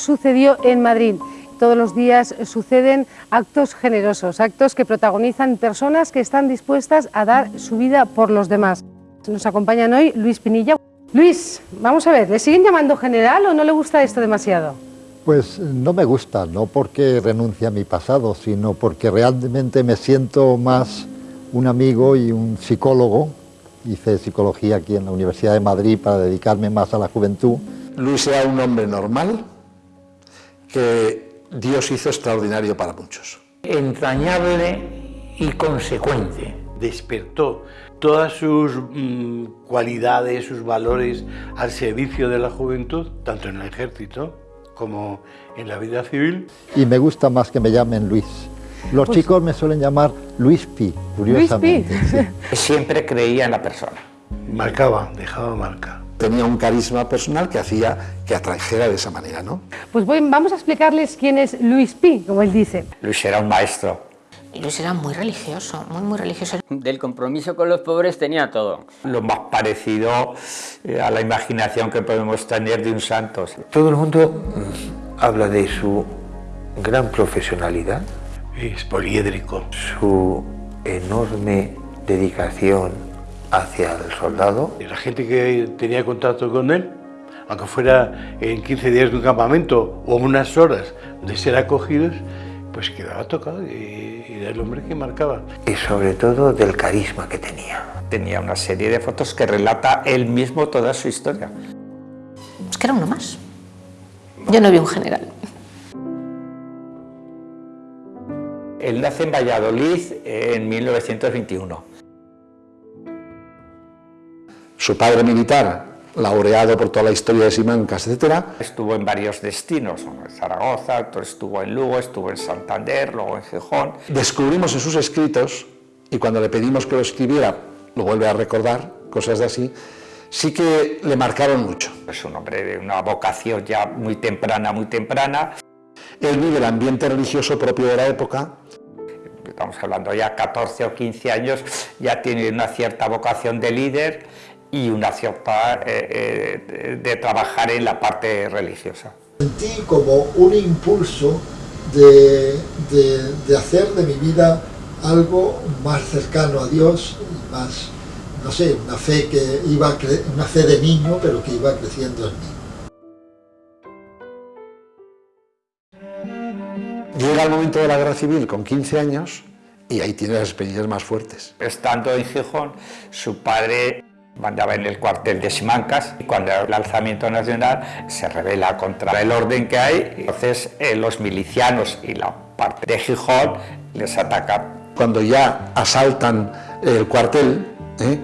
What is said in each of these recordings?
sucedió en Madrid. Todos los días suceden actos generosos, actos que protagonizan personas que están dispuestas a dar su vida por los demás. Nos acompañan hoy Luis Pinilla. Luis, vamos a ver, ¿le siguen llamando general o no le gusta esto demasiado? Pues no me gusta, no porque renuncie a mi pasado, sino porque realmente me siento más un amigo y un psicólogo. Hice psicología aquí en la Universidad de Madrid para dedicarme más a la juventud. Luis era un hombre normal que Dios hizo extraordinario para muchos. Entrañable y consecuente. Despertó todas sus mm, cualidades, sus valores al servicio de la juventud, tanto en el ejército como en la vida civil. Y me gusta más que me llamen Luis. Los Pues- chicos me suelen llamar Luis Pi, curiosamente. sí. Siempre creía en la persona. Marcaba, dejaba marca. Tenía un carisma personal que hacía que atrajera de esa manera, ¿no? Pues voy- vamos a explicarles quién es Luis Pi, como él dice. Luis era un maestro. Luis era muy religioso, muy, muy religioso. Del compromiso con los pobres tenía todo. Lo más parecido eh, a la imaginación que podemos tener de un santo. Todo el mundo mm, habla de su gran profesionalidad, Es poliédrico. su enorme dedicación hacia el soldado. Y La gente que tenía contacto con él, aunque fuera en 15 días de un campamento o unas horas de ser acogidos, pues quedaba tocado y, y era el hombre que marcaba. y sobre todo del carisma que tenía. Tenía una serie de fotos que relata él mismo toda su historia. Es que era uno más. Yo no vi un general. Él nace en Valladolid en 1921. Su padre militar, laureado por toda la historia de Simancas, etcétera, Estuvo en varios destinos, en Zaragoza, estuvo en Lugo, estuvo en Santander, luego en Gijón. descubrimos en sus escritos, y cuando le pedimos que lo escribiera, lo vuelve a recordar, cosas de así, sí que le marcaron mucho. Es un hombre de una vocación ya muy temprana, muy temprana. Él vive el ambiente religioso propio de la época, Estamos hablando ya 14 o 15 años, ya tiene una cierta vocación de líder y una cierta eh, eh, de trabajar en la parte religiosa. Sentí como un impulso de, de- de hacer de mi vida algo más cercano a Dios y más, no sé, una fe que iba, cre- una fe de niño, pero que iba creciendo en mí. llega el momento de la guerra civil con 15 años y ahí tiene las experiencias más fuertes. Estando en Gijón, su padre mandaba en el cuartel de Simancas y cuando el alzamiento nacional se rebela contra el orden que hay, entonces eh, los milicianos y la parte de Gijón les atacan. Cuando ya asaltan el cuartel, ¿eh?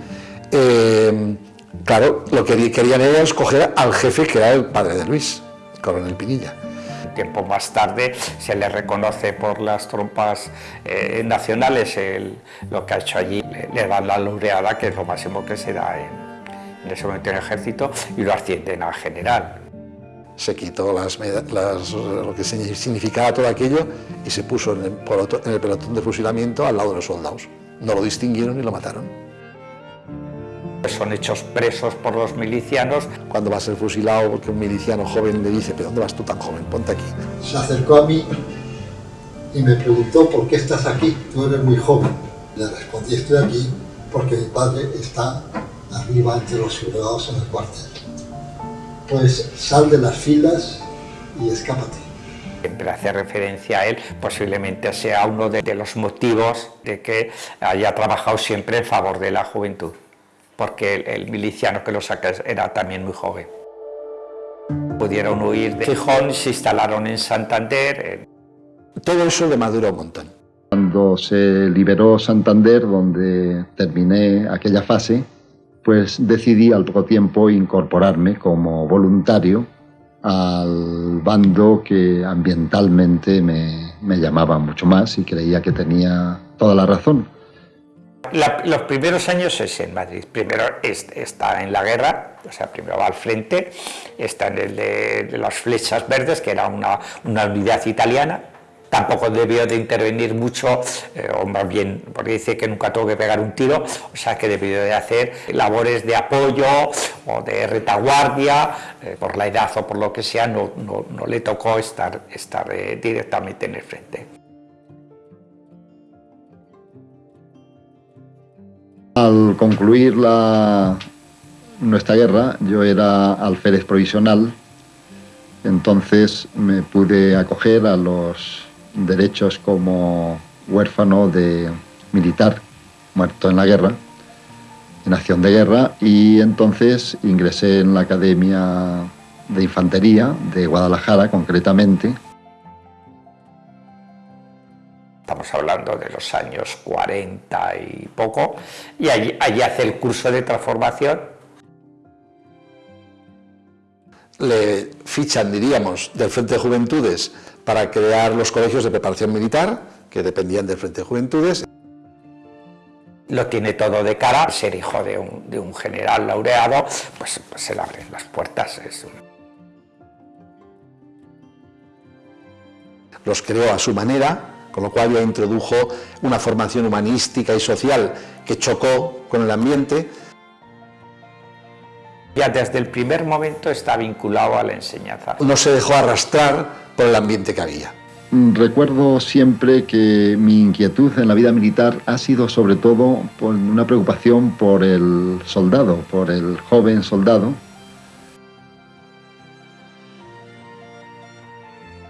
Eh, claro, lo que querían era escoger al jefe que era el padre de Luis, el coronel Pinilla. Tiempo más tarde se le reconoce por las tropas eh, nacionales lo que ha hecho allí, le, le dan la laureada, que es lo máximo que se da en, en ese momento en el ejército, y lo ascienden a general. Se quitó las, las- lo que signi- significaba todo aquello y se puso en el, en el pelotón de fusilamiento al lado de los soldados. No lo distinguieron y lo mataron. Son hechos presos por los milicianos. Cuando va a ser fusilado, porque un miliciano joven le dice, ¿pero dónde vas tú tan joven? Ponte aquí. Se acercó a mí y me preguntó, ¿por qué estás aquí? Tú eres muy joven. Le respondí, estoy aquí porque mi padre está arriba entre los sublevados en el cuartel. Pues sal de las filas y escápate. Siempre hace referencia a él, posiblemente sea uno de, de los motivos de que haya trabajado siempre en favor de la juventud, porque el, el miliciano que lo saca era también muy joven. Pudieron huir de Gijón, se instalaron en Santander, Todo eso le madura un montón. Cuando se liberó Santander, donde terminé aquella fase, pues decidí al poco tiempo incorporarme como voluntario al bando que ambientalmente me, me llamaba mucho más y creía que tenía toda la razón. Los primeros años es en Madrid. Primero es- está en la guerra, o sea, primero va al frente, está en el de, las flechas verdes, que era una, una unidad italiana. tampoco debió de intervenir mucho, eh, o más bien, porque dice que nunca tuvo que pegar un tiro, o sea que debió de hacer labores de apoyo o de retaguardia, eh, por la edad o por lo que sea, no, no, le tocó estar, estar eh, directamente en el frente. Al concluir nuestra guerra, yo era alférez provisional, entonces me pude acoger a los derechos como huérfano de militar muerto en la guerra, en acción de guerra, y entonces ingresé en la Academia de Infantería de Guadalajara concretamente. Estamos hablando de los años 40 y poco, y allí, allí hace el curso de transformación. Le fichan, diríamos, del Frente de Juventudes para crear los colegios de preparación militar, que dependían del Frente de Juventudes. Lo tiene todo de cara, ser hijo de un, general laureado, pues, pues, se le abren las puertas. Los creó a su manera, con lo cual ya introdujo una formación humanística y social que chocó con el ambiente. Ya desde el primer momento está vinculado a la enseñanza. No se dejó arrastrar por el ambiente que había. Recuerdo siempre que mi inquietud en la vida militar ha sido sobre todo por una preocupación por el soldado, por el joven soldado.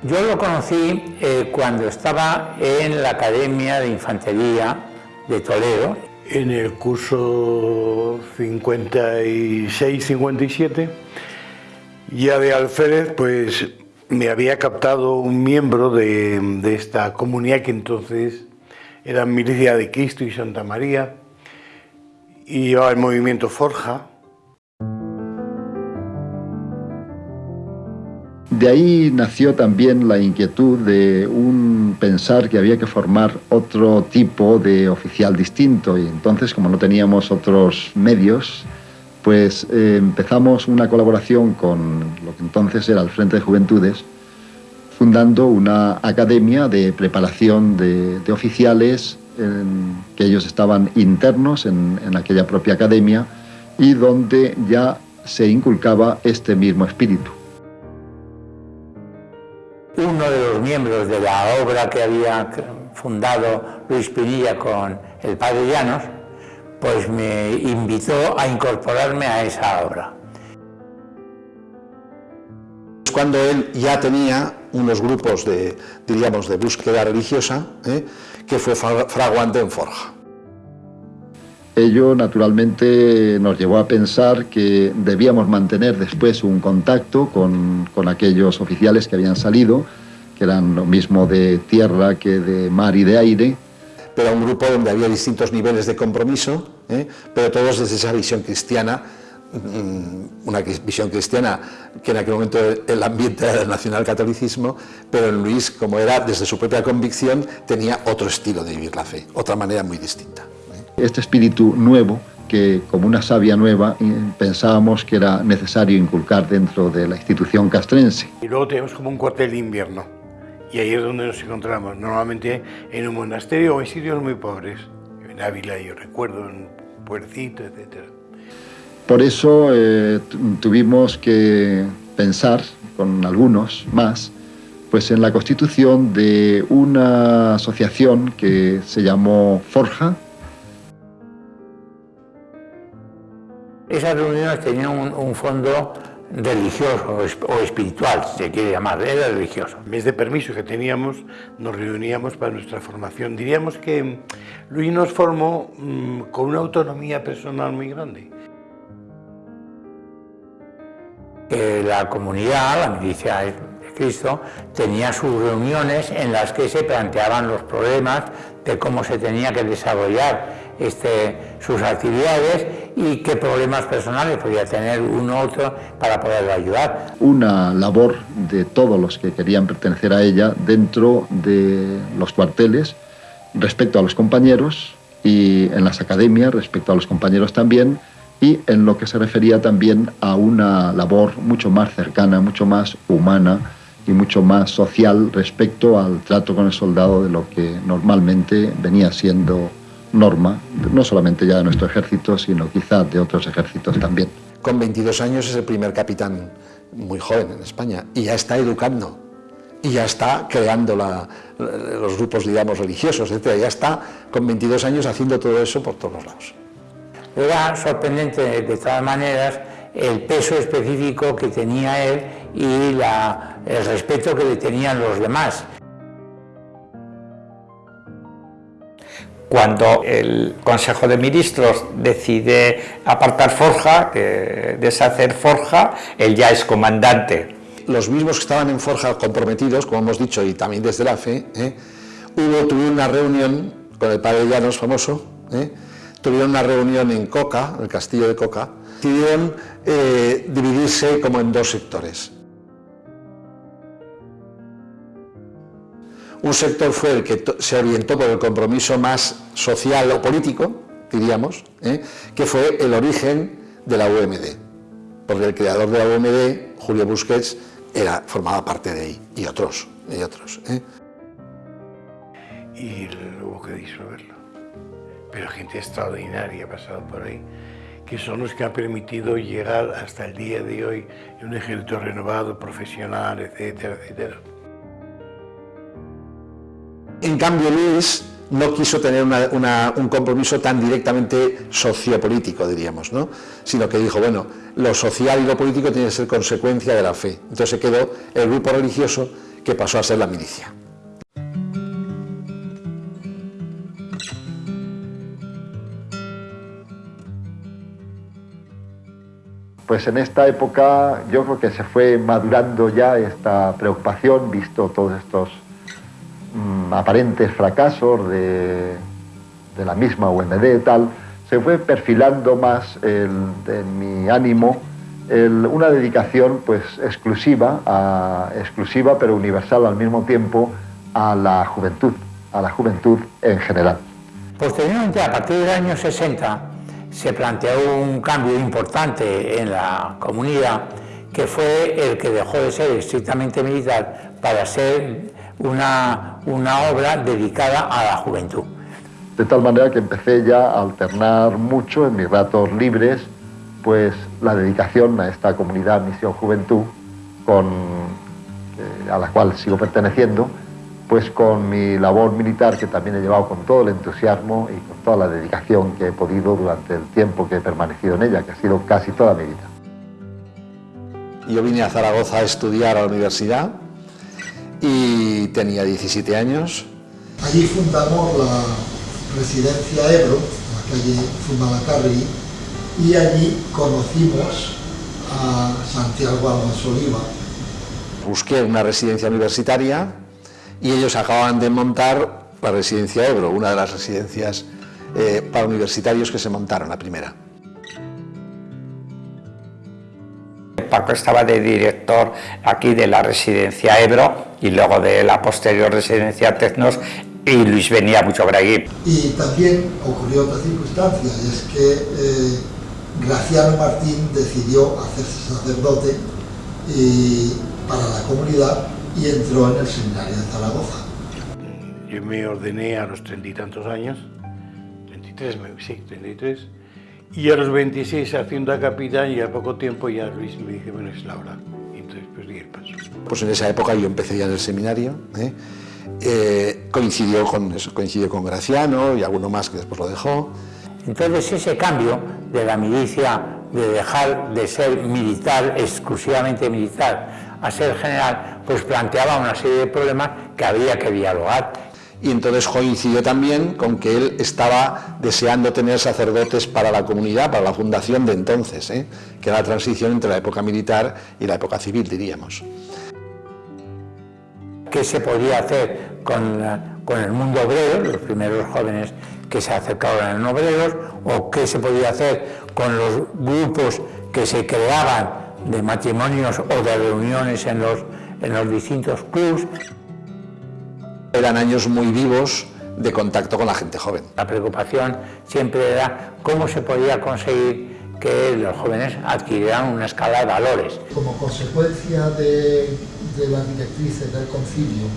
Yo lo conocí eh, cuando estaba en la Academia de Infantería de Toledo. En el curso 56-57, ya de alférez, pues me había captado un miembro de, esta comunidad que entonces era Milicia de Cristo y Santa María y llevaba el movimiento Forja. De ahí nació también la inquietud de un pensar que había que formar otro tipo de oficial distinto y entonces como no teníamos otros medios pues eh, empezamos una colaboración con lo que entonces era el Frente de Juventudes, fundando una academia de preparación de, oficiales, que ellos estaban internos en, en aquella propia academia y donde ya se inculcaba este mismo espíritu. Uno de los miembros de la obra que había fundado Luis Pinilla con el padre Llanos, pues me invitó a incorporarme a esa obra. Cuando él ya tenía unos grupos de, diríamos, de búsqueda religiosa, ¿eh? que fue fraguante en Forja. Ello naturalmente nos llevó a pensar que debíamos mantener después un contacto con, con, aquellos oficiales que habían salido, que eran lo mismo de tierra que de mar y de aire, pero un grupo donde había distintos niveles de compromiso, ¿eh? pero todos desde esa visión cristiana, mm, una visión cristiana que en aquel momento el ambiente era del nacionalcatolicismo, pero en Luis, como era desde su propia convicción, tenía otro estilo de vivir la fe, otra manera muy distinta. ¿Eh? Este espíritu nuevo, que como una savia nueva pensábamos que era necesario inculcar dentro de la institución castrense. Y luego tenemos como un cuartel de invierno y ahí es donde nos encontramos, normalmente en un monasterio o en sitios muy pobres, en Ávila yo recuerdo, en Puercito, etc. Por eso eh, tuvimos que pensar con algunos más pues en la constitución de una asociación que se llamó Forja. Esas reuniones tenían un fondo religioso o espiritual, si se quiere llamar, era religioso. En vez de permiso que teníamos, nos reuníamos para nuestra formación. Diríamos que Luis nos formó mm, con una autonomía personal muy grande. la comunidad, la milicia de Cristo, tenía sus reuniones en las que se planteaban los problemas de cómo se tenía que desarrollar este, sus actividades y qué problemas personales podía tener uno u otro para poderlo ayudar. Una labor de todos los que querían pertenecer a ella dentro de los cuarteles respecto a los compañeros y en las academias respecto a los compañeros también y en lo que se refería también a una labor mucho más cercana, mucho más humana y mucho más social respecto al trato con el soldado de lo que normalmente venía siendo norma, no solamente ya de nuestro ejército, sino quizás de otros ejércitos también. Con 22 años es el primer capitán muy joven en España y ya está educando y ya está creando los grupos, digamos, religiosos, etc. Ya está con 22 años haciendo todo eso por todos lados. Era sorprendente, de todas maneras, el peso específico que tenía él y la, el respeto que le tenían los demás. Cuando el Consejo de Ministros decide apartar Forja, deshacer Forja, él ya es comandante. Los mismos que estaban en Forja comprometidos, como hemos dicho, y también desde la fe, ¿eh? hubo, tuvieron una reunión con el padre Llanos famoso, ¿eh? tuvieron una reunión en Coca, en el castillo de Coca, decidieron eh, dividirse como en dos sectores. Un sector fue el que se orientó por el compromiso más social o político, diríamos, ¿eh? que fue el origen de la UMD, porque el creador de la UMD, Julio Busquets, era, formaba parte de ahí, y otros, y otros. ¿eh? Y hubo que disolverlo. Pero gente extraordinaria ha pasado por ahí, que son los que han permitido llegar hasta el día de hoy un ejército renovado, profesional, etcétera, etcétera. En cambio, Luis no quiso tener un compromiso tan directamente sociopolítico, diríamos, ¿no? sino que dijo, bueno, lo social y lo político tiene que ser consecuencia de la fe. Entonces se quedó el grupo religioso que pasó a ser la milicia. Pues en esta época yo creo que se fue madurando ya esta preocupación, visto todos estos Mm, aparentes fracasos de, la misma UMD tal, se fue perfilando más en mi ánimo una dedicación pues exclusiva, exclusiva pero universal al mismo tiempo a la juventud, a la juventud en general. Posteriormente, a partir del año 60, se planteó un cambio importante en la comunidad que fue el que dejó de ser estrictamente militar para ser una, una obra dedicada a la juventud. De tal manera que empecé ya a alternar mucho en mis ratos libres, pues la dedicación a esta comunidad Misión Juventud, con, eh, a la cual sigo perteneciendo, pues con mi labor militar que también he llevado con todo el entusiasmo y con toda la dedicación que he podido durante el tiempo que he permanecido en ella, que ha sido casi toda mi vida. Yo vine a Zaragoza a estudiar a la universidad y tenía 17 años. Allí fundamos la residencia Ebro, la calle Fundalacarri, y allí conocimos a Santiago Almas Oliva. Busqué una residencia universitaria y ellos acababan de montar la residencia Ebro, una de las residencias eh, para universitarios que se montaron, la primera. Paco estaba de director aquí de la residencia Ebro y luego de la posterior residencia Tecnos y Luis venía mucho por allí. Y también ocurrió otra circunstancia, y es que eh, Graciano Martín decidió hacerse sacerdote para la comunidad y entró en el seminario de Zaragoza. Yo me ordené a los treinta y tantos años, 33, sí, 33, y a los 26 haciendo a capitán y a poco tiempo ya Luis me dice, bueno, es la hora. Y entonces pues di el paso. Pues en esa época yo empecé ya en el seminario, ¿eh? Eh, coincidió, con, coincidió con Graciano y alguno más que después lo dejó. Entonces ese cambio de la milicia, de dejar de ser militar, exclusivamente militar, a ser general, pues planteaba una serie de problemas que había que dialogar y entonces coincidió también con que él estaba deseando tener sacerdotes para la comunidad, para la fundación de entonces, ¿eh? que era la transición entre la época militar y la época civil, diríamos. ¿Qué se podía hacer con, con el mundo obrero, los primeros jóvenes que se acercaban en obreros, o qué se podía hacer con los grupos que se creaban de matrimonios o de reuniones en los, en los distintos clubs? Eran años muy vivos de contacto con la gente joven. La preocupación siempre era cómo se podía conseguir que los jóvenes adquirieran una escala de valores. Como consecuencia de, de las directrices del concilio,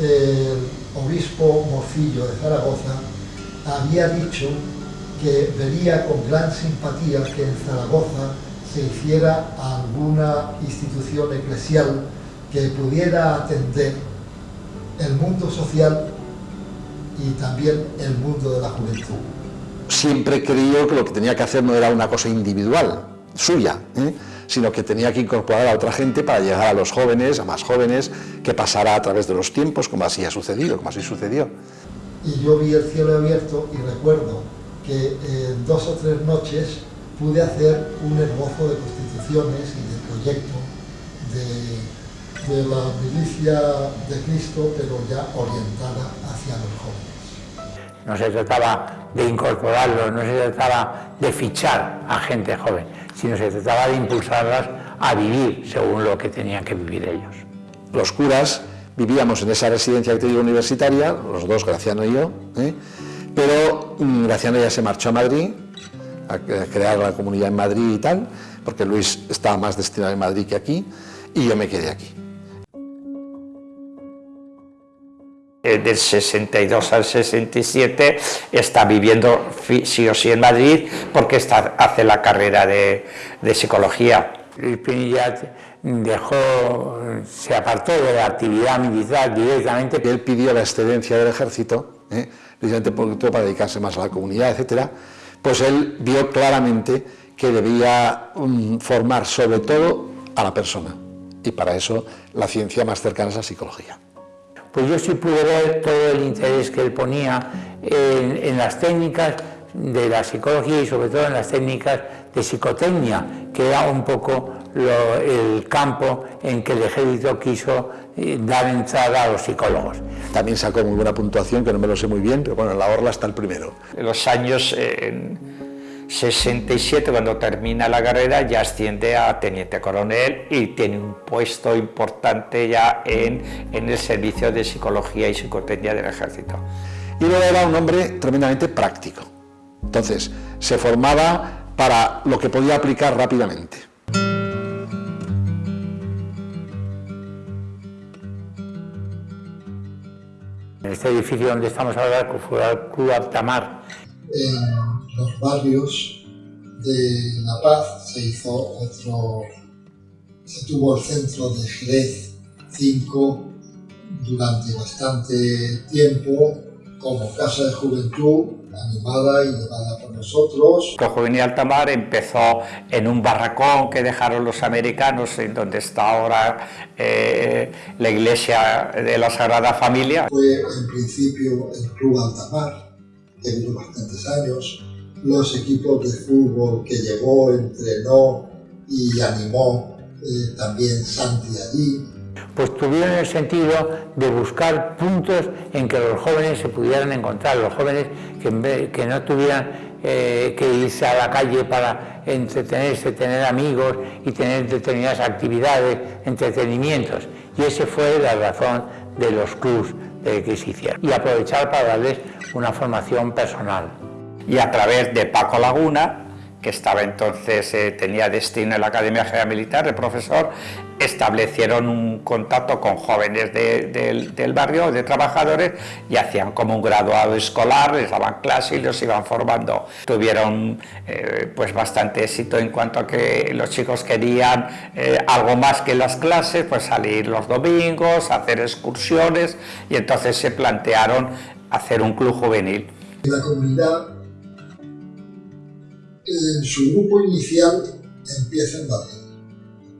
el obispo Morcillo de Zaragoza había dicho que vería con gran simpatía que en Zaragoza se hiciera alguna institución eclesial que pudiera atender el mundo social y también el mundo de la juventud. Siempre creyó que lo que tenía que hacer no era una cosa individual, suya, ¿eh? sino que tenía que incorporar a otra gente para llegar a los jóvenes, a más jóvenes, que pasara a través de los tiempos, como así ha sucedido, como así sucedió. Y yo vi el cielo abierto y recuerdo que en dos o tres noches pude hacer un esbozo de constituciones y de proyecto de, la milicia de Cristo, pero ya orientada hacia los jóvenes. No se trataba de incorporarlos, no se trataba de fichar a gente joven, sino se trataba de impulsarlas a vivir según lo que tenían que vivir ellos. Los curas vivíamos en esa residencia que te digo universitaria, los dos, Graciano y yo, ¿eh? pero mm, Graciano ya se marchó a Madrid, a crear la comunidad en Madrid y tal, porque Luis estaba más destinado en Madrid que aquí, y yo me quedé aquí. Eh, del 62 al 67 está viviendo sí o sí en Madrid porque está, hace la carrera de, psicología. Luis Pinilla dejó, se apartó de la actividad militar directamente. Él pidió la excedencia del ejército, ¿eh? precisamente para dedicarse más a la comunidad, etcétera, pues él vio claramente que debía um, formar sobre todo a la persona y para eso la ciencia más cercana es la psicología. Pues yo sí pude ver todo el interés que él ponía en, en las técnicas de la psicología y sobre todo en las técnicas de psicotecnia, que era un poco lo, el campo en que el ejército quiso eh, dar entrada a los psicólogos. También sacó muy buena puntuación, que no me lo sé muy bien, pero bueno, en la Orla está el primero. En los años eh, 67, cuando termina la carrera, ya asciende a teniente coronel y tiene un puesto importante ya en, en el servicio de psicología y psicotecnia del ejército. Y luego era un hombre tremendamente práctico. Entonces, se formaba para lo que podía aplicar rápidamente. En este edificio donde estamos ahora, que fue el Club Altamar. Los barrios de La Paz se hizo otro, se tuvo el centro de Jerez 5 durante bastante tiempo como casa de juventud animada y llevada por nosotros. El Juvenil Altamar empezó en un barracón que dejaron los americanos, en donde está ahora eh, la iglesia de la Sagrada Familia. Fue en principio el Club Altamar, que duró bastantes años, los equipos de fútbol que llevó, entrenó y animó eh, también Santi allí, pues tuvieron el sentido de buscar puntos en que los jóvenes se pudieran encontrar, los jóvenes que, no tuvieran eh, que irse a la calle para entretenerse, tener amigos y tener determinadas actividades, entretenimientos. Y esa fue la razón de los clubs de que se hicieron. Y aprovechar para darles una formación personal. Y a través de Paco Laguna, que estaba entonces, eh, tenía destino en la Academia General Militar de profesor, establecieron un contacto con jóvenes del barrio, de trabajadores, y hacían como un graduado escolar, les daban clases y los iban formando. Tuvieron eh, pues bastante éxito en cuanto a que los chicos querían eh, algo más que las clases, pues salir los domingos, hacer excursiones, y entonces se plantearon hacer un club juvenil. La comunidad en su grupo inicial empieza en Madrid,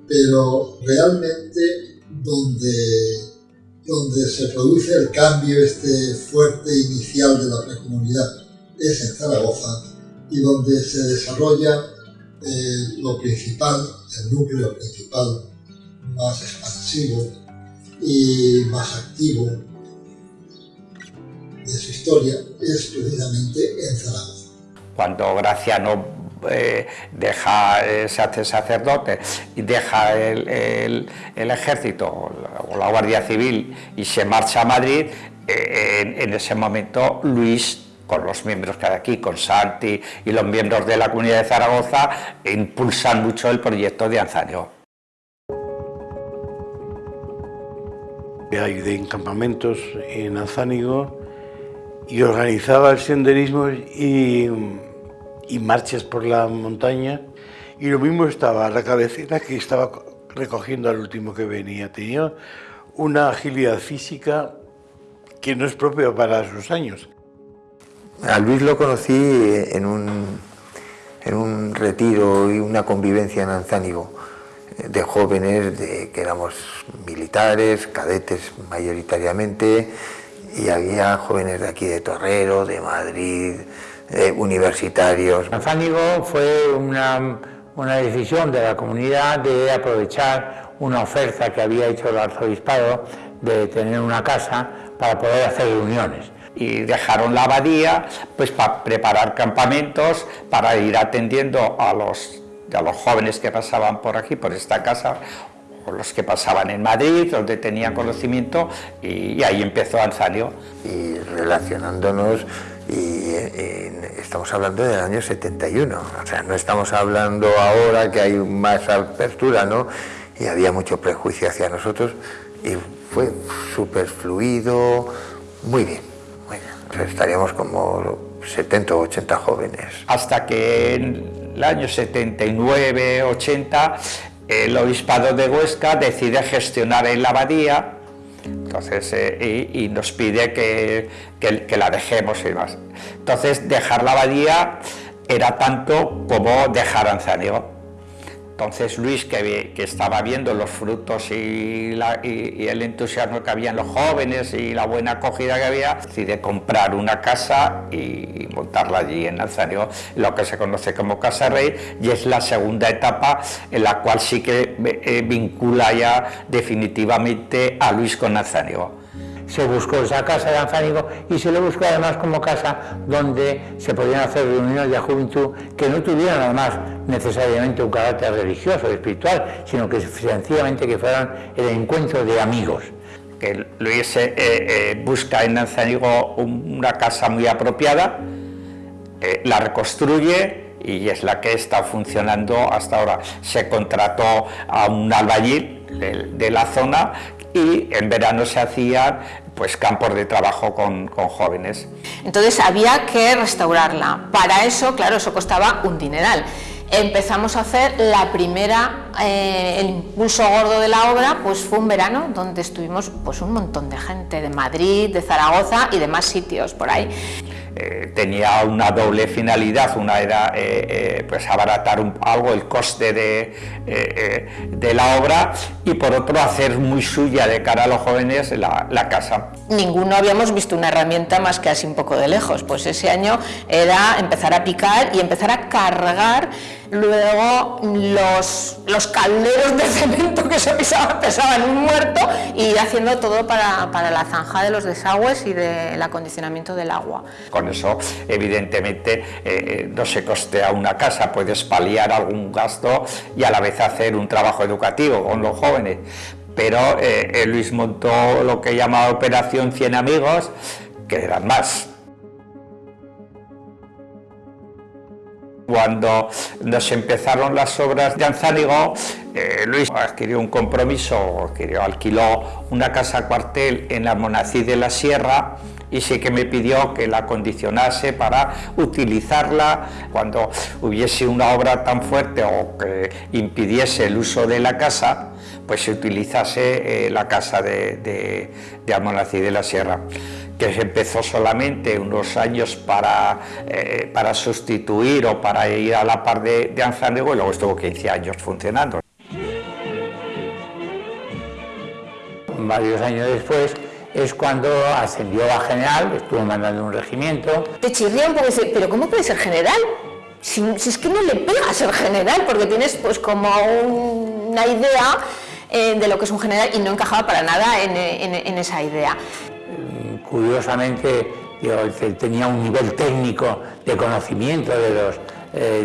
pero realmente donde, donde se produce el cambio este fuerte inicial de la precomunidad es en Zaragoza y donde se desarrolla eh, lo principal, el núcleo principal más expansivo y más activo de su historia es precisamente en Zaragoza. Cuando Graciano eh, deja, se hace sacerdote y deja el, ejército o la Guardia Civil y se marcha a Madrid, eh, en, ese momento Luis con los miembros que hay aquí, con Santi y los miembros de la comunidad de Zaragoza, impulsan mucho el proyecto de Anzaño. ayudé en campamentos en Azánigo y organizaba el senderismo y, y marchas por la montaña. Y lo mismo estaba a la cabecera que estaba recogiendo al último que venía. Tenía una agilidad física que no es propia para sus años. A Luis lo conocí en un, en un retiro y una convivencia en Anzánigo de jóvenes de, que éramos militares, cadetes mayoritariamente, y había jóvenes de aquí de Torrero, de Madrid, universitarios. Anzánigo fue una, una decisión de la comunidad de aprovechar una oferta que había hecho el arzobispado de tener una casa para poder hacer reuniones y dejaron la abadía pues para preparar campamentos para ir atendiendo a los, a los jóvenes que pasaban por aquí, por esta casa o los que pasaban en Madrid, donde tenían conocimiento y, ahí empezó Anzanio. Y relacionándonos y, estamos hablando del año 71, o sea, no estamos hablando ahora que hay más apertura, ¿no? Y había mucho prejuicio hacia nosotros y fue súper fluido, muy bien. Bueno, estaríamos como 70 o 80 jóvenes. Hasta que en el año 79, 80, el obispado de Huesca decide gestionar en la abadía entonces, eh, y, nos pide que, que, la dejemos y demás. Entonces, dejar la abadía era tanto como dejar Anzaniego. Entonces Luis, que, estaba viendo los frutos y, el entusiasmo que había en los jóvenes y la buena acogida que había, decide comprar una casa y montarla allí en Alzario, lo que se conoce como Casa Rey, y es la segunda etapa en la cual sí que eh, vincula ya definitivamente a Luis con Alzario se buscó esa casa de Anzánigo y se le buscó además como casa donde se podían hacer reuniones de juventud que no tuvieran además necesariamente un carácter religioso o espiritual, sino que sencillamente que fueran el encuentro de amigos. Que Luis eh, eh, busca en Anzánigo una casa muy apropiada, eh, la reconstruye y es la que está funcionando hasta ahora. Se contrató a un albañil de la zona y en verano se hacían pues campos de trabajo con, jóvenes. Entonces había que restaurarla. Para eso, claro, eso costaba un dineral. Empezamos a hacer la primera, eh, el impulso gordo de la obra, pues fue un verano donde estuvimos pues un montón de gente de Madrid, de Zaragoza y de más sitios por ahí. Eh, tenía una doble finalidad, una era eh, eh, pues abaratar algo el coste de, de, la obra y por otro hacer muy suya de cara a los jóvenes la, la, casa. Ninguno habíamos visto una herramienta más que así un poco de lejos, pues ese año era empezar a picar y empezar a cargar luego los, calderos de cemento que se pisaban, pesaban un muerto y haciendo todo para, para la zanja de los desagües y del acondicionamiento del agua. Con eso, evidentemente, eh, eh, no se costea una casa, puedes paliar algún gasto y a la vez hacer un trabajo educativo con los jóvenes. Pero eh, Luis montó lo que llamaba Operación 100 Amigos, que eran más, Cuando nos empezaron las obras de Anzánigo, eh, Luis adquirió un compromiso, alquiló una casa cuartel en la Monacid de la Sierra y sí que me pidió que la acondicionase para utilizarla cuando hubiese una obra tan fuerte o que impidiese el uso de la casa, pues se utilizase eh, la casa de, de, de de la Sierra que se empezó solamente unos años para, eh, para sustituir o para ir a la par de, de y luego estuvo 15 años funcionando. Varios años después es cuando ascendió a general, estuvo mandando un regimiento. Te chirría un poco pero ¿cómo puede ser general? Si, es que no le pega ser general, porque tienes pues como una idea eh, de lo que es un general y no encajaba para nada en esa idea curiosamente tenía un nivel técnico de conocimiento de los, eh,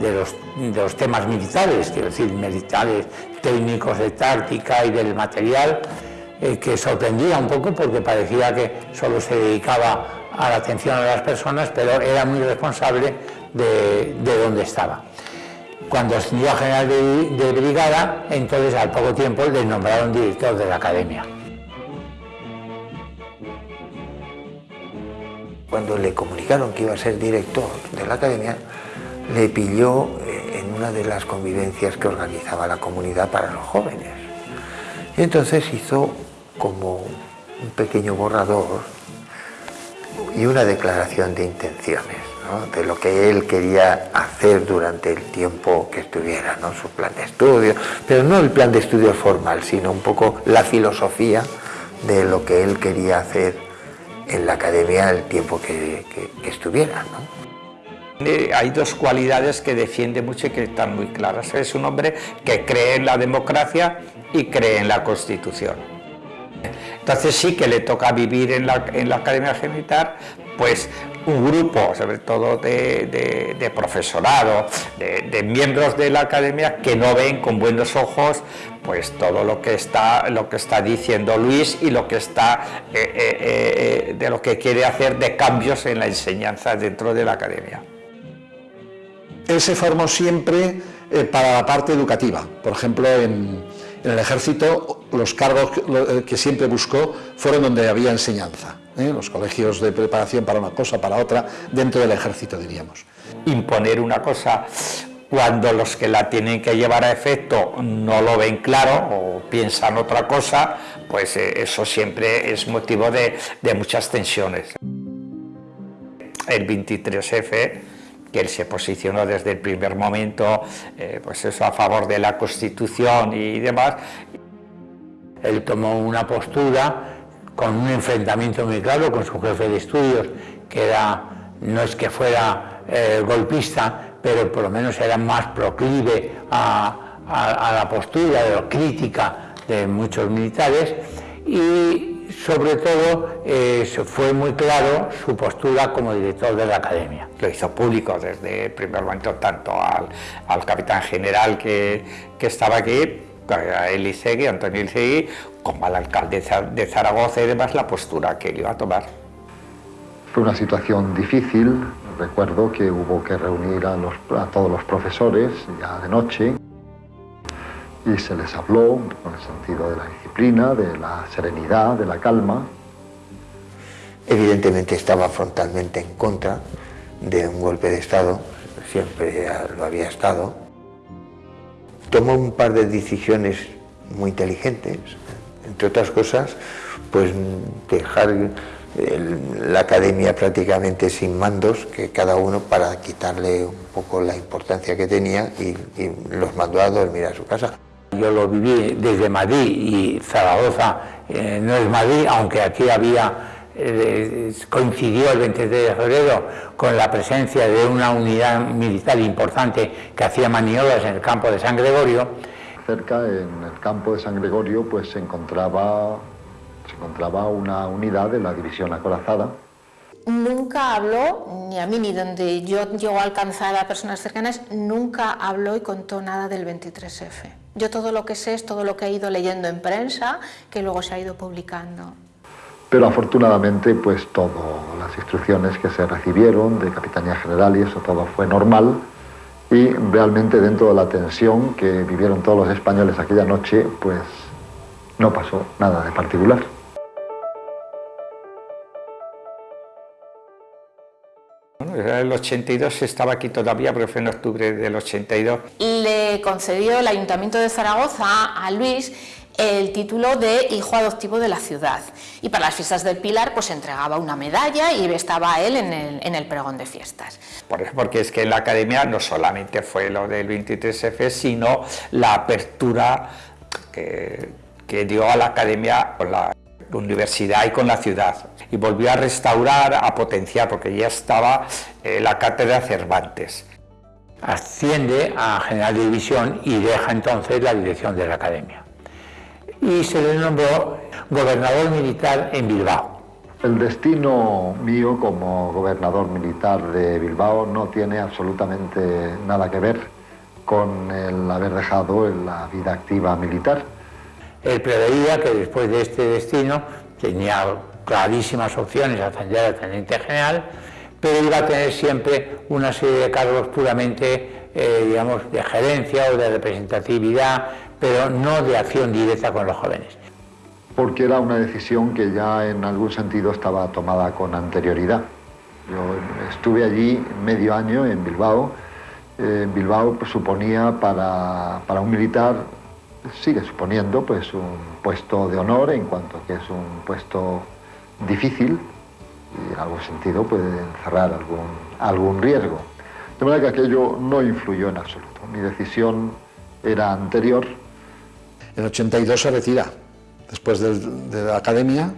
de, los, de los temas militares, quiero decir, militares, técnicos de táctica y del material, eh, que sorprendía un poco porque parecía que solo se dedicaba a la atención a las personas, pero era muy responsable de, de estaba. Cuando ascendió a general de, de brigada, entonces al poco tiempo le nombraron director de la academia. Cuando le comunicaron que iba a ser director de la academia, le pilló eh, en una de las convivencias que organizaba la comunidad para los jóvenes. Y entonces hizo como un pequeño borrador y una declaración de intenciones, de lo que él quería hacer durante el tiempo que estuviera, su plan de estudio, pero no el plan de estudio formal, sino un poco la filosofía de lo que él quería hacer en la academia el tiempo que, estuviera. Hay dos cualidades que defiende mucho y que están muy claras. Es un hombre que cree en la democracia y cree en la Constitución. Entonces sí que le toca vivir en la, Academia Militar, pues un grupo, sobre todo de, profesorado, de, miembros de la academia que no ven con buenos ojos pues todo lo que está, lo que está diciendo Luis y lo que está eh, eh, eh, de lo que quiere hacer de cambios en la enseñanza dentro de la academia. Él se formó siempre para la parte educativa, por ejemplo en, en el ejército los cargos que siempre buscó fueron donde había enseñanza, los colegios de preparación para una cosa, para otra, dentro del ejército diríamos. Imponer una cosa cuando los que la tienen que llevar a efecto no lo ven claro o piensan otra cosa, pues eh, eso siempre es motivo de, muchas tensiones. El 23F, que él se posicionó desde el primer momento, eh, pues eso a favor de la Constitución y demás. Él tomó una postura con un enfrentamiento muy claro con su jefe de estudios, que era, no es que fuera eh, golpista, pero por lo menos era más proclive a, la postura de la crítica de muchos militares y sobre todo eh, fue muy claro su postura como director de la academia. Lo hizo público desde el primer momento tanto al, capitán general que, estaba aquí, a Elisegui, Antonio Elisegui, como al alcalde de Zaragoza y demás la postura que él iba a tomar. Fue una situación difícil, recuerdo que hubo que reunir a, todos los profesores ya de noche y se les habló con el sentido de la disciplina, de la serenidad, de la calma. Evidentemente estaba frontalmente en contra de un golpe de Estado, siempre lo había estado. Tomó un par de decisiones muy inteligentes, entre otras cosas, pues dejar la academia prácticamente sin mandos, que cada uno para quitarle un poco la importancia que tenía y, los mandó a dormir a su casa. Yo lo viví desde Madrid y Zaragoza eh, no es Madrid, aunque aquí había, eh, coincidió el 23 de febrero con la presencia de una unidad militar importante que hacía maniobras en el campo de San Gregorio. Cerca, en el campo de San Gregorio, pues se encontraba se encontraba una unidad de la división acorazada. Nunca habló, ni a mí ni donde yo llego a alcanzar a personas cercanas, nunca habló y contó nada del 23F. Yo todo lo que sé es todo lo que he ido leyendo en prensa, que luego se ha ido publicando. Pero afortunadamente, pues todas las instrucciones que se recibieron de Capitanía General y eso todo fue normal y realmente dentro de la tensión que vivieron todos los españoles aquella noche, pues no pasó nada de particular. El 82 estaba aquí todavía, pero fue en octubre del 82. Le concedió el Ayuntamiento de Zaragoza a Luis el título de hijo adoptivo de la ciudad y para las fiestas del Pilar pues entregaba una medalla y estaba él en el, en el pregón de fiestas. Porque es que en la academia no solamente fue lo del 23F, sino la apertura que, que dio a la academia la universidad y con la ciudad y volvió a restaurar, a potenciar, porque ya estaba eh, la cátedra Cervantes. Asciende a general de división y deja entonces la dirección de la academia. Y se le nombró gobernador militar en Bilbao. El destino mío como gobernador militar de Bilbao no tiene absolutamente nada que ver con el haber dejado la vida activa militar. Él preveía que después de este destino tenía clarísimas opciones a ascender al teniente general, pero iba a tener siempre una serie de cargos puramente, eh, digamos, de gerencia o de representatividad, pero no de acción directa con los jóvenes. Porque era una decisión que ya en algún sentido estaba tomada con anterioridad. Yo estuve allí medio año en Bilbao. Eh, Bilbao pues, suponía para, para un militar, sigue suponiendo pues, un puesto de honor en cuanto que es un puesto difícil y en algún sentido puede encerrar algún, algún riesgo. De manera que aquello no influyó en absoluto. Mi decisión era anterior. En 82 se retira. Después de la academia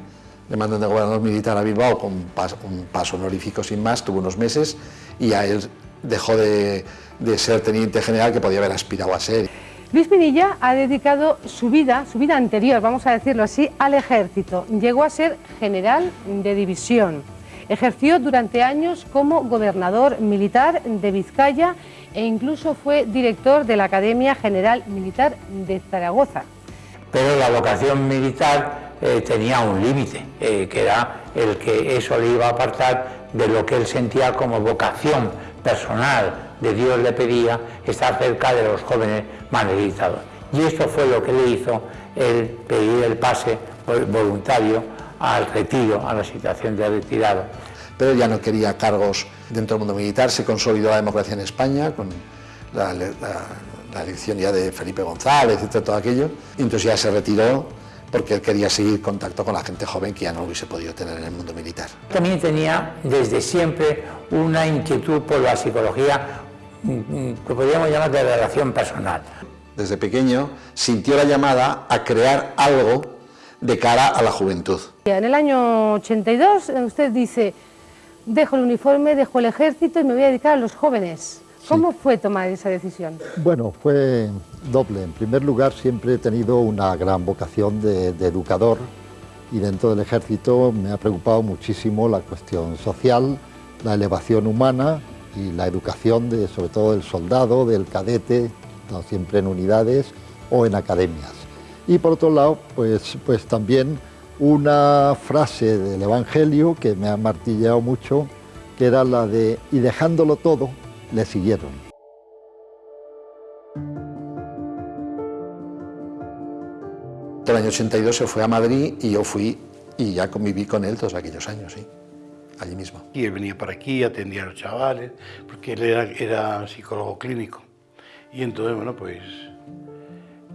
le mandan de gobernador militar a Bilbao con pas- un paso honorífico sin más, tuvo unos meses y a él dejó de, de ser teniente general que podía haber aspirado a ser. Luis Pinilla ha dedicado su vida, su vida anterior, vamos a decirlo así, al ejército. Llegó a ser general de división. Ejerció durante años como gobernador militar de Vizcaya e incluso fue director de la Academia General Militar de Zaragoza. Pero la vocación militar eh, tenía un límite, eh, que era el que eso le iba a apartar de lo que él sentía como vocación personal de Dios le pedía estar cerca de los jóvenes más necesitados. Y esto fue lo que le hizo el pedir el pase vol- voluntario al retiro, a la situación de retirado. Pero ya no quería cargos dentro del mundo militar, se consolidó la democracia en España con la, la- la elección ya de Felipe González, etcétera, todo aquello, y entonces ya se retiró porque él quería seguir contacto con la gente joven que ya no hubiese podido tener en el mundo militar. También tenía desde siempre una inquietud por la psicología que podríamos llamar de relación personal. Desde pequeño sintió la llamada a crear algo de cara a la juventud. En el año 82 eh, usted dice, dejo el uniforme, dejo el ejército y me voy a dedicar a los jóvenes. ¿Cómo fue tomar esa decisión? Bueno, fue doble. En primer lugar, siempre he tenido una gran vocación de, de educador y dentro del ejército me ha preocupado muchísimo la cuestión social, la elevación humana y la educación de, sobre todo del soldado, del cadete, siempre en unidades o en academias. Y por otro lado, pues, pues también una frase del Evangelio que me ha martillado mucho, que era la de, y dejándolo todo, le siguieron. El año 82 se fue a Madrid y yo fui y ya conviví con él todos aquellos años, allí mismo. Y él venía para aquí, atendía a los chavales, porque él era, era psicólogo clínico. Y entonces, bueno, pues,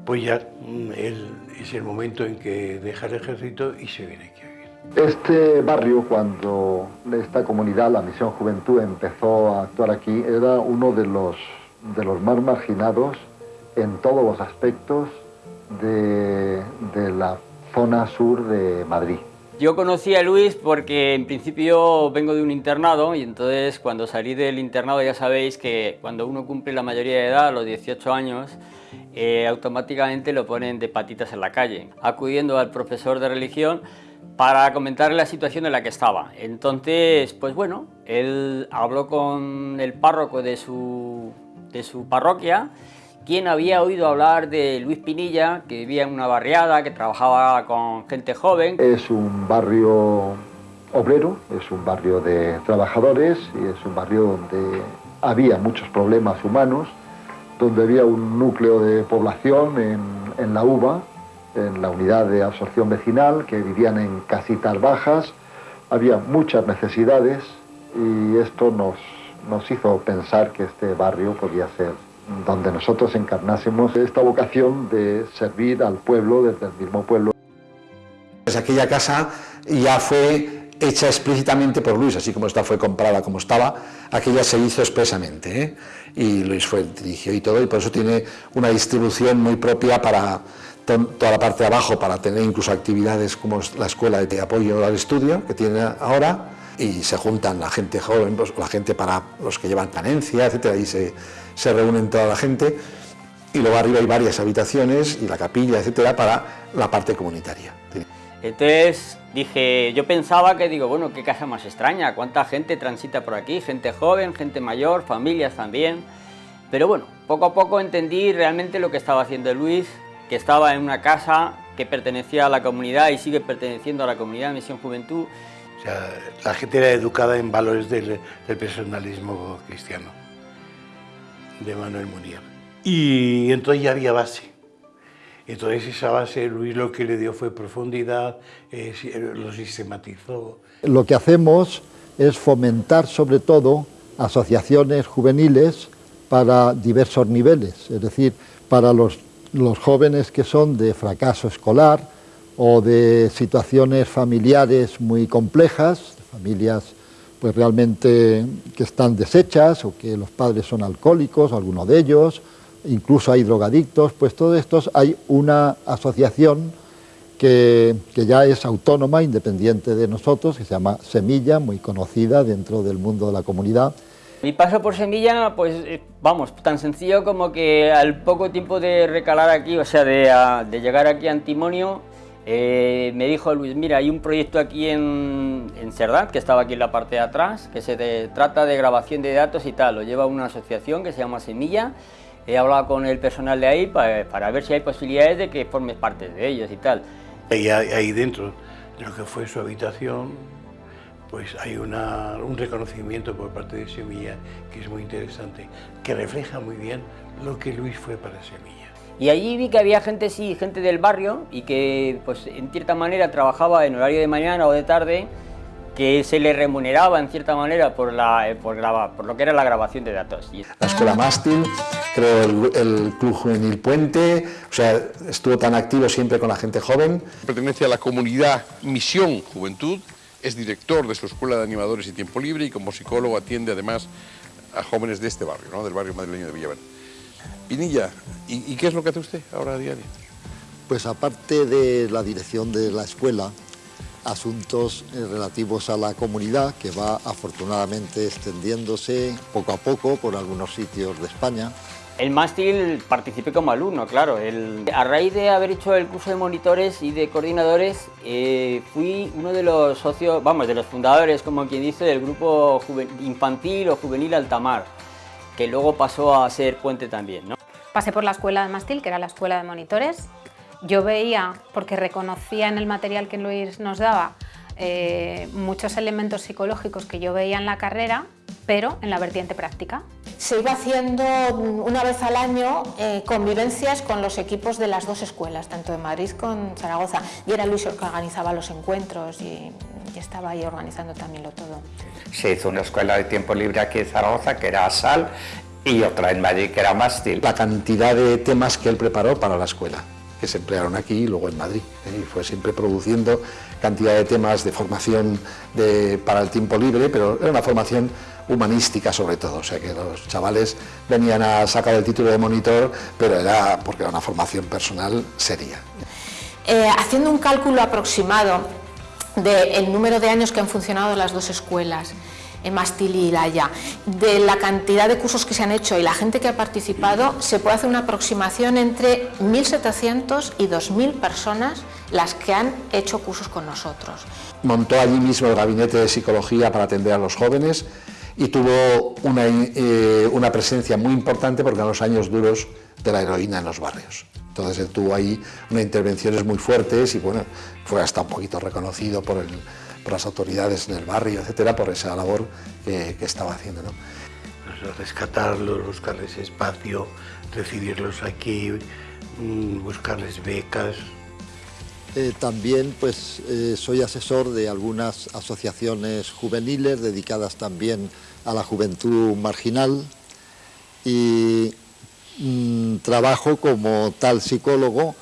pues ya mm, él, es el momento en que deja el ejército y se viene aquí a vivir. Este barrio, cuando esta comunidad, la Misión Juventud, empezó a actuar aquí, era uno de los, de los más marginados en todos los aspectos de, de la zona sur de Madrid. Yo conocí a Luis porque en principio vengo de un internado y entonces cuando salí del internado ya sabéis que cuando uno cumple la mayoría de edad, los 18 años, eh, automáticamente lo ponen de patitas en la calle, acudiendo al profesor de religión para comentarle la situación en la que estaba. Entonces, pues bueno, él habló con el párroco de su, de su parroquia quien había oído hablar de Luis Pinilla, que vivía en una barriada, que trabajaba con gente joven. Es un barrio obrero, es un barrio de trabajadores y es un barrio donde había muchos problemas humanos, donde había un núcleo de población en, la UBA, en la unidad de absorción vecinal, que vivían en casitas bajas, había muchas necesidades y esto nos hizo pensar que este barrio podía ser donde nosotros encarnásemos esta vocación de servir al pueblo desde el mismo pueblo. Pues aquella casa ya fue hecha explícitamente por Luis, así como esta fue comprada como estaba, aquella se hizo expresamente, ¿eh? y Luis fue el dirigió y todo, y por eso tiene una distribución muy propia para to- toda la parte de abajo, para tener incluso actividades como la escuela de apoyo al estudio que tiene ahora, y se juntan la gente joven, pues, la gente para los que llevan canencia, etcétera, y se, se reúnen toda la gente, y luego arriba hay varias habitaciones y la capilla, etcétera, para la parte comunitaria. Entonces dije, yo pensaba que digo, bueno, qué casa más extraña, cuánta gente transita por aquí, gente joven, gente mayor, familias también. Pero bueno, poco a poco entendí realmente lo que estaba haciendo Luis, que estaba en una casa que pertenecía a la comunidad y sigue perteneciendo a la comunidad de Misión Juventud. O sea, la gente era educada en valores del, del personalismo cristiano, de Manuel Munier. Y entonces ya había base. Entonces esa base Luis lo que le dio fue profundidad, eh, si- lo sistematizó. Lo que hacemos es fomentar sobre todo asociaciones juveniles para diversos niveles, es decir, para los, los jóvenes que son de fracaso escolar o de situaciones familiares muy complejas, familias pues realmente que están deshechas o que los padres son alcohólicos, alguno de ellos, incluso hay drogadictos, pues todos estos hay una asociación que, ya es autónoma, independiente de nosotros, que se llama Semilla, muy conocida dentro del mundo de la comunidad. Mi paso por Semilla, pues eh, vamos, tan sencillo como que al poco tiempo de recalar aquí, o sea, de, llegar aquí a Antimonio, eh, me dijo Luis, mira, hay un proyecto aquí en, en Cerdán, que estaba aquí en la parte de atrás, que se trata de grabación de datos y tal, lo lleva una asociación que se llama Semilla, he hablado con el personal de ahí para, para ver si hay posibilidades de que formes parte de ellos y tal. Y ahí dentro de lo que fue su habitación, pues hay un reconocimiento por parte de Semilla que es muy interesante, que refleja muy bien lo que Luis fue para Semilla. Y allí vi que había gente, sí, gente del barrio y que pues en cierta manera trabajaba en horario de mañana o de tarde que se le remuneraba en cierta manera por, la, eh, por, por lo que era la grabación de datos. La Escuela Mástil, creo el, Club Juvenil Puente, o sea, estuvo tan activo siempre con la gente joven. Pertenece a la comunidad Misión Juventud, es director de su Escuela de Animadores y Tiempo Libre y como psicólogo atiende además a jóvenes de este barrio, ¿no? del barrio madrileño de Villaverde. Pinilla, ¿y, ¿y qué es lo que hace usted ahora a diario? Pues aparte de la dirección de la escuela, asuntos eh, relativos a la comunidad que va afortunadamente extendiéndose poco a poco por algunos sitios de España. El mástil participé como alumno, claro. a raíz de haber hecho el curso de monitores y de coordinadores, eh, fui uno de los socios, vamos, de los fundadores, como quien dice, del grupo infantil o juvenil Altamar, que luego pasó a ser puente también. ¿no? Pasé por la escuela de mástil, que era la escuela de monitores, yo veía, porque reconocía en el material que Luis nos daba, eh, muchos elementos psicológicos que yo veía en la carrera, pero en la vertiente práctica. Se iba haciendo una vez al año eh, convivencias con los equipos de las dos escuelas, tanto de Madrid como Zaragoza, y era Luis el que organizaba los encuentros y, y, estaba ahí organizando también lo todo. Se hizo una escuela de tiempo libre aquí en Zaragoza, que era ASAL, y otra en Madrid, que era Mástil. La cantidad de temas que él preparó para la escuela que se emplearon aquí y luego en Madrid. ¿eh? Y fue siempre produciendo cantidad de temas de formación para el tiempo libre, pero era una formación humanística sobre todo, o sea que los chavales venían a sacar el título de monitor, pero era porque era una formación personal seria. Eh, haciendo un cálculo aproximado del número de años que han funcionado las dos escuelas, en Mastil y Laya, de la cantidad de cursos que se han hecho y la gente que ha participado, se puede hacer una aproximación entre 1.700 y 2.000 personas las que han hecho cursos con nosotros. Montó allí mismo el gabinete de psicología para atender a los jóvenes y tuvo una, eh, una presencia muy importante porque en los años duros de la heroína en los barrios. Entonces él tuvo ahí unas intervenciones muy fuertes y bueno, fue hasta un poquito reconocido por el, por las autoridades en el barrio, etcétera, por esa labor que, estaba haciendo. ¿no? Rescatarlos, buscarles espacio, recibirlos aquí, mm, buscarles becas. Eh, también pues, eh, soy asesor de algunas asociaciones juveniles dedicadas también a la juventud marginal y mm, trabajo como tal psicólogo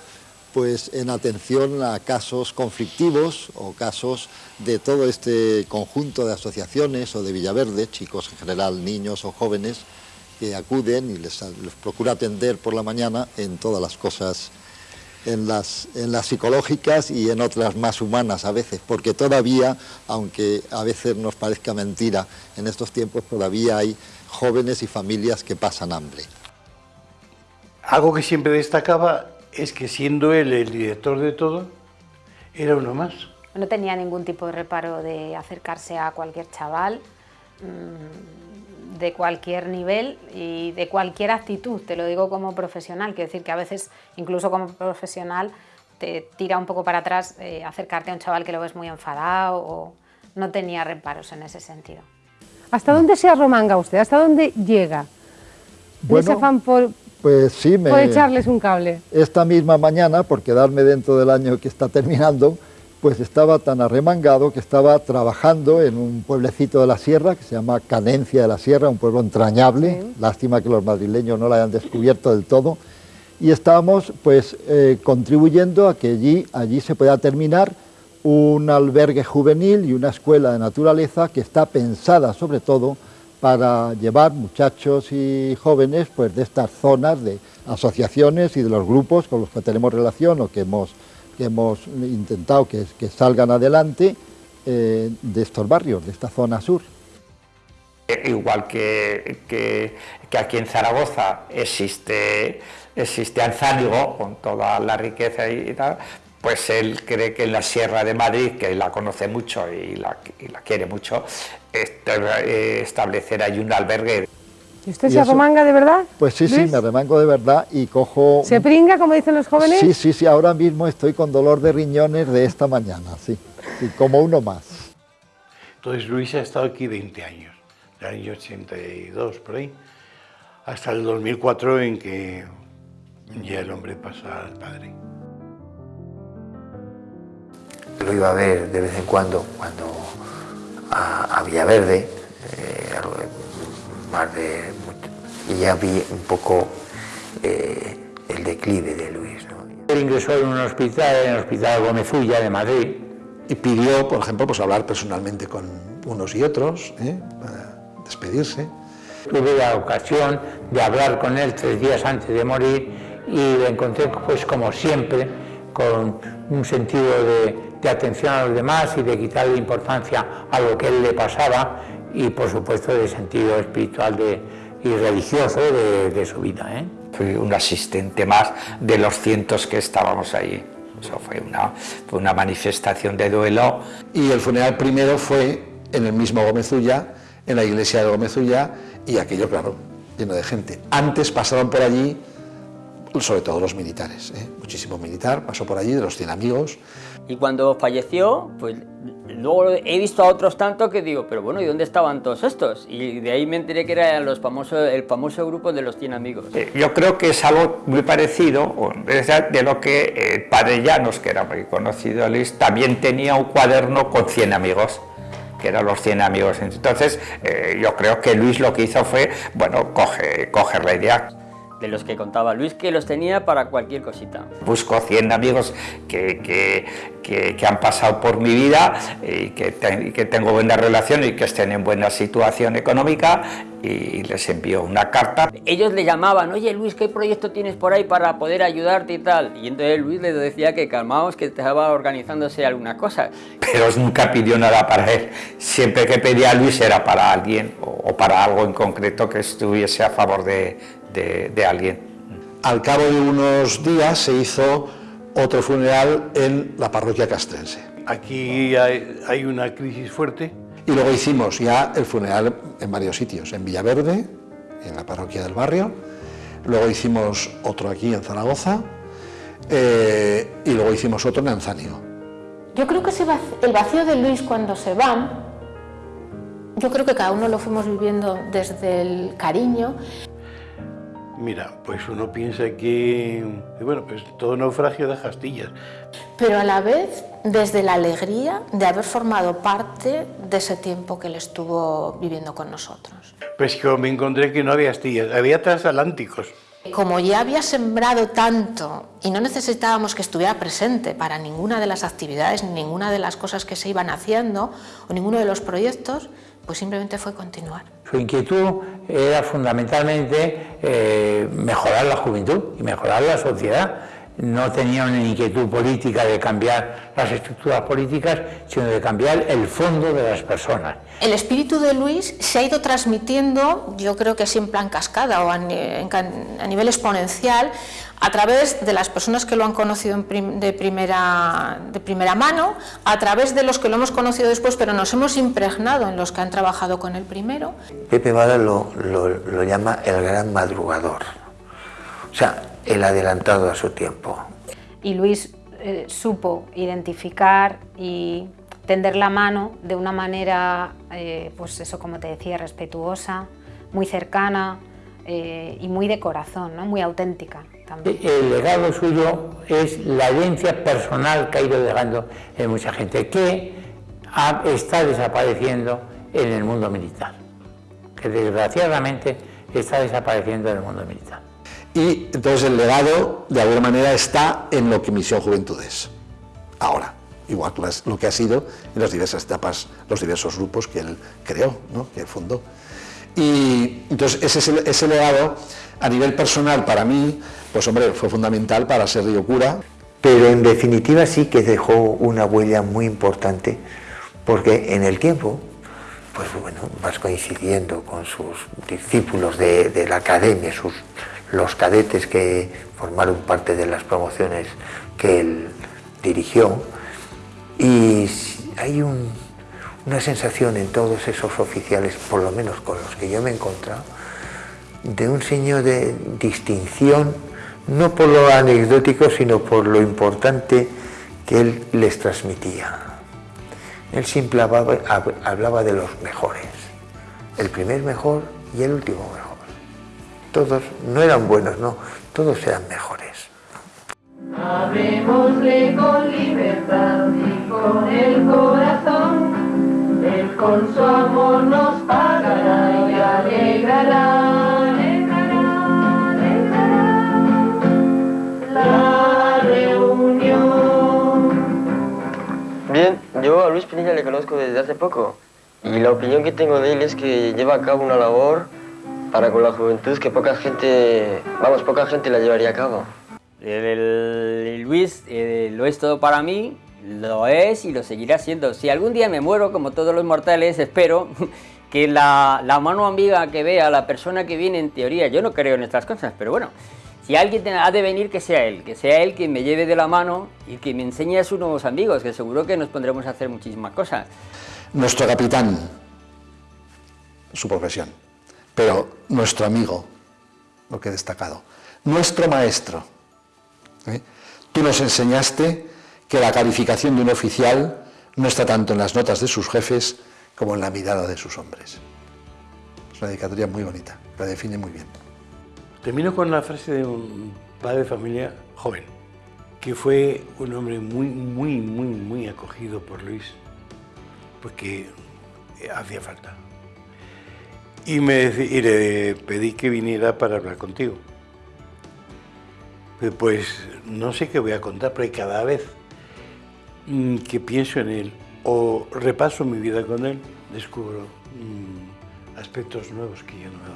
pues en atención a casos conflictivos o casos de todo este conjunto de asociaciones o de Villaverde, chicos en general, niños o jóvenes, que acuden y les, procura atender por la mañana en todas las cosas, en las, en las psicológicas y en otras más humanas a veces, porque todavía, aunque a veces nos parezca mentira, en estos tiempos todavía hay jóvenes y familias que pasan hambre. Algo que siempre destacaba es que siendo él el director de todo, era uno más. No tenía ningún tipo de reparo de acercarse a cualquier chaval, mm, de cualquier nivel y de cualquier actitud, te lo digo como profesional, quiero decir que a veces incluso como profesional te tira un poco para atrás eh, acercarte a un chaval que lo ves muy enfadado o no tenía reparos en ese sentido. ¿Hasta dónde se arromanga usted? ¿Hasta dónde llega? Bueno, afán por, pues sí, me... Puede echarles un cable. Esta misma mañana, por quedarme dentro del año que está terminando, pues estaba tan arremangado que estaba trabajando en un pueblecito de la sierra que se llama Canencia de la Sierra, un pueblo entrañable, lástima que los madrileños no lo hayan descubierto del todo, y estábamos pues eh, contribuyendo a que allí, allí se pueda terminar un albergue juvenil y una escuela de naturaleza que está pensada sobre todo para llevar muchachos y jóvenes pues, de estas zonas de asociaciones y de los grupos con los que tenemos relación o que hemos que hemos intentado que, salgan adelante eh, de estos barrios, de esta zona sur. Igual que, que, aquí en Zaragoza existe, existe Alzánigo con toda la riqueza y, tal, pues él cree que en la Sierra de Madrid, que la conoce mucho y la, y la quiere mucho, este, establecer ahí un albergue. ¿Y usted se arremanga de verdad? Pues sí, sí, me arremango de verdad y cojo... ¿Se pringa, como dicen los jóvenes? Sí, sí, sí, ahora mismo estoy con dolor de riñones de esta mañana, sí, sí como uno más. Entonces Luis ha estado aquí 20 años, del año 82 por ahí, hasta el 2004 en que ya el hombre pasa al padre. Lo iba a ver de vez en cuando, cuando a, a Villaverde, y ya vi un poco eh, el declive de Luis. ¿no? Él ingresó en un hospital, en el Hospital Gómezulla de Madrid. Y pidió, por ejemplo, pues hablar personalmente con unos y otros, ¿eh? para despedirse. Tuve la ocasión de hablar con él tres días antes de morir y le encontré, pues como siempre, con un sentido de, de atención a los demás y de quitarle importancia a lo que él le pasaba y por supuesto de sentido espiritual de, y religioso de, de su vida. ¿eh? Fui un asistente más de los cientos que estábamos ahí. Eso fue una, fue una manifestación de duelo. Y el funeral primero fue en el mismo Gómezulla, en la iglesia de Gómezulla, y aquello, claro, lleno de gente. Antes pasaron por allí, sobre todo los militares, ¿eh? muchísimo militar, pasó por allí, de los 100 amigos. Y cuando falleció, pues luego he visto a otros tanto que digo, pero bueno, ¿y dónde estaban todos estos? Y de ahí me enteré que era los famosos, el famoso grupo de los 100 amigos. Eh, Yo creo que es algo muy parecido o de lo que el padre Llanos, que era muy conocido, Luis, también tenía un cuaderno con 100 amigos que eran los 100 amigos. Entonces, eh, yo creo que Luis lo que hizo fue, bueno, coge, coger la idea. De los que contaba Luis, que los tenía para cualquier cosita. Busco 100 amigos que, que, que, que han pasado por mi vida y que, te, y que tengo buena relación y que estén en buena situación económica y les envío una carta. Ellos le llamaban, oye Luis, ¿qué proyecto tienes por ahí para poder ayudarte y tal? Y entonces Luis les decía que calmaos, que estaba organizándose alguna cosa. Pero nunca pidió nada para él. Siempre que pedía a Luis era para alguien o, o para algo en concreto que estuviese a favor de, de, de alguien. Al cabo de unos días se hizo otro funeral en la parroquia castrense. Aquí hay, hay una crisis fuerte. Y luego hicimos ya el funeral en varios sitios, en Villaverde, en la parroquia del barrio, luego hicimos otro aquí en Zaragoza eh, y luego hicimos otro en Anzanio. Yo creo que el vacío de Luis cuando se van, yo creo que cada uno lo fuimos viviendo desde el cariño. Mira, pues uno piensa que, bueno, pues todo naufragio de astillas. Pero a la vez desde la alegría de haber formado parte de ese tiempo que él estuvo viviendo con nosotros. Pues que me encontré que no había astillas, había transatlánticos. Como ya había sembrado tanto y no necesitábamos que estuviera presente para ninguna de las actividades, ni ninguna de las cosas que se iban haciendo o ninguno de los proyectos, pues simplemente fue continuar. Su inquietud era fundamentalmente eh, mejorar la juventud y mejorar la sociedad. No tenía una inquietud política de cambiar las estructuras políticas, sino de cambiar el fondo de las personas. El espíritu de Luis se ha ido transmitiendo, yo creo que siempre en cascada o a, a nivel exponencial, a través de las personas que lo han conocido de primera, de primera mano, a través de los que lo hemos conocido después, pero nos hemos impregnado en los que han trabajado con el primero. Pepe Vara lo, lo, lo llama el gran madrugador, o sea, el adelantado a su tiempo. Y Luis eh, supo identificar y tender la mano de una manera, eh, pues eso como te decía, respetuosa, muy cercana eh, y muy de corazón, ¿no? muy auténtica también. El legado suyo es la herencia personal que ha ido dejando en mucha gente, que está desapareciendo en el mundo militar, que desgraciadamente está desapareciendo en el mundo militar. Y entonces el legado, de alguna manera, está en lo que Misión Juventud es, ahora, igual que lo que ha sido en las diversas etapas, los diversos grupos que él creó, ¿no? que él fundó. Y entonces ese, ese legado, a nivel personal, para mí, pues hombre, fue fundamental para ser Río Cura. Pero en definitiva sí que dejó una huella muy importante, porque en el tiempo, pues bueno, vas coincidiendo con sus discípulos de, de la academia, sus los cadetes que formaron parte de las promociones que él dirigió y hay una sensación en todos esos oficiales, por lo menos con los que yo me he encontrado, de un señor de distinción, no por lo anecdótico, sino por lo importante que él les transmitía. Él siempre hablaba, hablaba de los mejores, el primer mejor y el último mejor todos no eran buenos, no, todos eran mejores. Hablemosle con libertad y con el corazón, él con su amor nos pagará y alegrará, alegrará, alegrará la reunión. Bien, yo a Luis Pinilla le conozco desde hace poco y la opinión que tengo de él es que lleva a cabo una labor para con la juventud que poca gente, vamos, poca gente la llevaría a cabo. El, Luis eh, lo es todo para mí, lo es y lo seguirá siendo. Si algún día me muero, como todos los mortales, espero que la, la mano amiga que vea, la persona que viene en teoría, yo no creo en estas cosas, pero bueno, si alguien ha de venir, que sea él, que sea él quien me lleve de la mano y que me enseñe a sus nuevos amigos, que seguro que nos pondremos a hacer muchísimas cosas. Nuestro capitán, su profesión pero nuestro amigo, lo que he destacado, nuestro maestro. ¿eh? Tú nos enseñaste que la calificación de un oficial no está tanto en las notas de sus jefes como en la mirada de sus hombres. Es una dedicatoria muy bonita, la define muy bien. Termino con la frase de un padre de familia joven, que fue un hombre muy, muy, muy, muy acogido por Luis, porque hacía falta y, me, le pedí que viniera para hablar contigo. Pues no sé qué voy a contar, pero cada vez mm, que pienso en él o repaso mi vida con él, descubro mm, aspectos nuevos que yo no me